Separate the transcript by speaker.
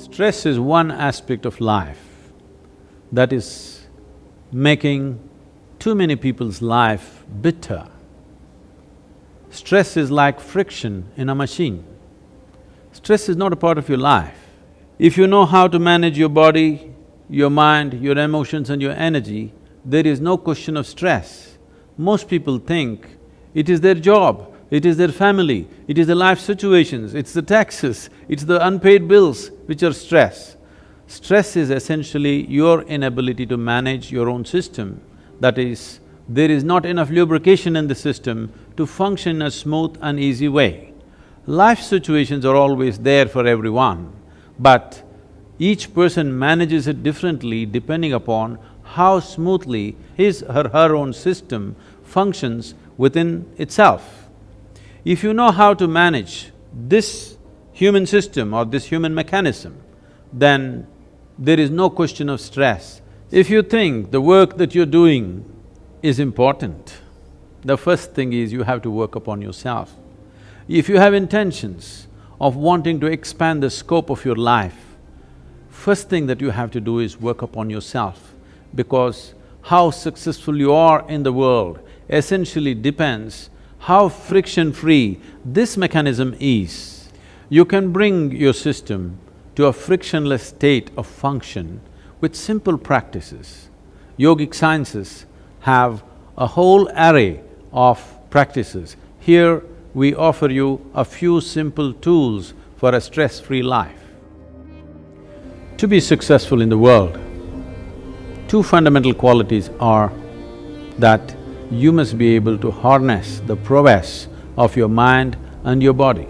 Speaker 1: Stress is one aspect of life that is making too many people's life bitter. Stress is like friction in a machine. Stress is not a part of your life. If you know how to manage your body, your mind, your emotions and your energy, there is no question of stress. Most people think it is their job, it is their family, it is the life situations, it's the taxes, it's the unpaid bills which are stress. Stress is essentially your inability to manage your own system. That is, there is not enough lubrication in the system to function in a smooth and easy way. Life situations are always there for everyone, but each person manages it differently depending upon how smoothly his or her own system functions within itself. If you know how to manage this human system or this human mechanism, then there is no question of stress. If you think the work that you're doing is important, the first thing is you have to work upon yourself. If you have intentions of wanting to expand the scope of your life, first thing that you have to do is work upon yourself because how successful you are in the world essentially depends how friction-free this mechanism is. You can bring your system to a frictionless state of function with simple practices. Yogic sciences have a whole array of practices. Here, we offer you a few simple tools for a stress-free life. To be successful in the world, two fundamental qualities are that you must be able to harness the prowess of your mind and your body.